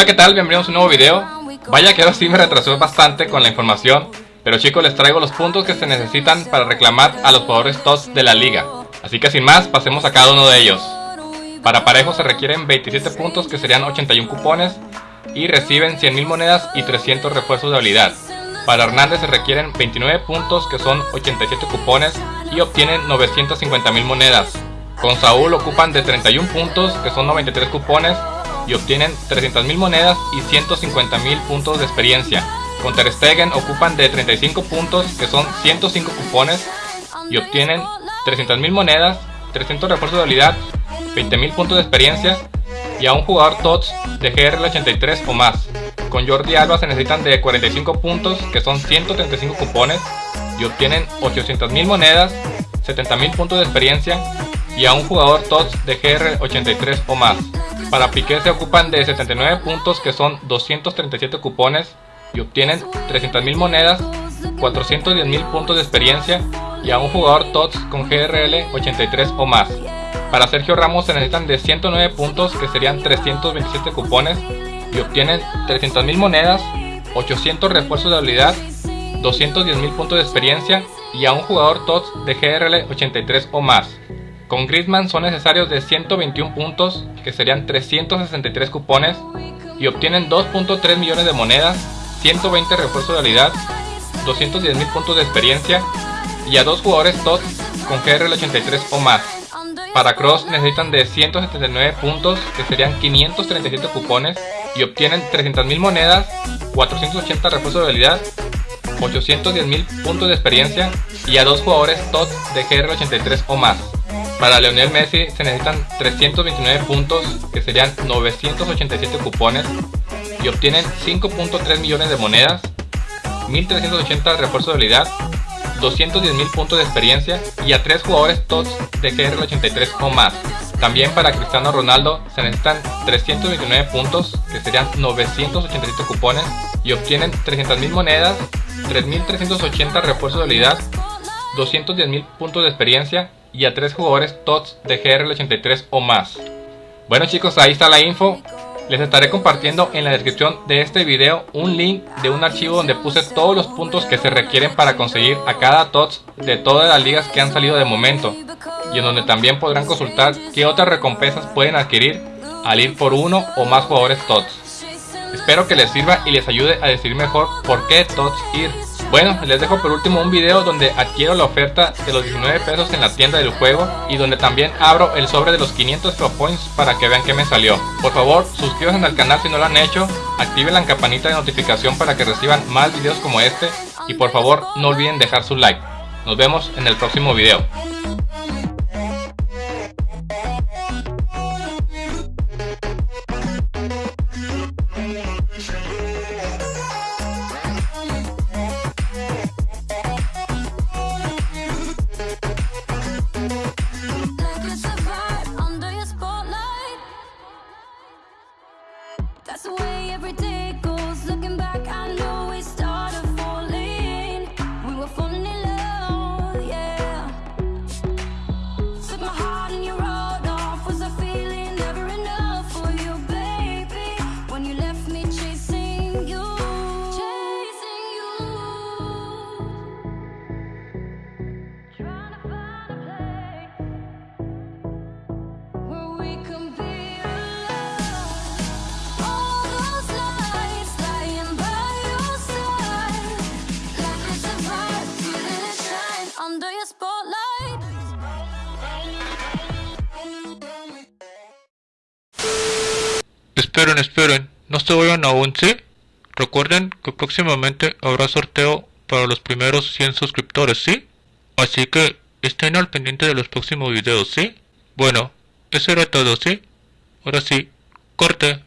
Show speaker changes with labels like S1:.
S1: Hola qué tal, bienvenidos a un nuevo video. Vaya que ahora sí me retrasó bastante con la información Pero chicos les traigo los puntos que se necesitan para reclamar a los jugadores TOTS de la liga. Así que sin más, pasemos a cada uno de ellos. Para parejo se requieren 27 puntos que serían 81 cupones Y reciben 100.000 monedas y 300 refuerzos de habilidad. Para Hernández se requieren 29 puntos que son 87 cupones y obtienen 950.000 monedas. Con Saúl ocupan de 31 puntos, que son 93 cupones, y obtienen 300.000 monedas y 150.000 puntos de experiencia. Con Ter Stegen ocupan de 35 puntos, que son 105 cupones, y obtienen 300.000 monedas, 300 refuerzos de habilidad, 20.000 puntos de experiencia, y a un jugador TOTS de GRL 83 o más. Con Jordi Alba se necesitan de 45 puntos, que son 135 cupones, y obtienen 800.000 monedas, 70.000 puntos de experiencia, y a un jugador TOTS de GR 83 o más. Para Piqué se ocupan de 79 puntos que son 237 cupones y obtienen 300.000 monedas, 410.000 puntos de experiencia y a un jugador TOTS con GRL 83 o más. Para Sergio Ramos se necesitan de 109 puntos que serían 327 cupones y obtienen 300.000 monedas, 800 refuerzos de habilidad, 210.000 puntos de experiencia y a un jugador TOTS de GRL 83 o más. Con Griezmann son necesarios de 121 puntos, que serían 363 cupones, y obtienen 2.3 millones de monedas, 120 refuerzos de habilidad, 210 mil puntos de experiencia, y a dos jugadores TOTS con GRL 83 o más. Para Cross necesitan de 179 puntos, que serían 537 cupones, y obtienen 300.000 monedas, 480 refuerzos de habilidad, 810.000 puntos de experiencia, y a dos jugadores TOTS de GRL 83 o más. Para Leonel Messi se necesitan 329 puntos, que serían 987 cupones, y obtienen 5.3 millones de monedas, 1380 refuerzos de habilidad, 210.000 puntos de experiencia y a 3 jugadores TOTS de GR 83 o más. También para Cristiano Ronaldo se necesitan 329 puntos, que serían 987 cupones, y obtienen 300.000 monedas, 3.380 refuerzos de habilidad, 210.000 puntos de experiencia y a 3 jugadores TOTS de GRL83 o más. Bueno chicos, ahí está la info. Les estaré compartiendo en la descripción de este video un link de un archivo donde puse todos los puntos que se requieren para conseguir a cada TOTS de todas las ligas que han salido de momento. Y en donde también podrán consultar qué otras recompensas pueden adquirir al ir por uno o más jugadores TOTS. Espero que les sirva y les ayude a decidir mejor por qué TOTS ir. Bueno, les dejo por último un video donde adquiero la oferta de los 19 pesos en la tienda del juego y donde también abro el sobre de los 500 Pro Points para que vean que me salió. Por favor, suscríbanse al canal si no lo han hecho, activen la campanita de notificación para que reciban más videos como este y por favor no olviden dejar su like. Nos vemos en el próximo video. day, every day.
S2: Esperen, esperen, no se vayan aún, ¿sí? Recuerden que próximamente habrá sorteo para los primeros 100 suscriptores, ¿sí? Así que estén al pendiente de los próximos videos, ¿sí? Bueno, eso era todo, ¿sí? Ahora sí, corte.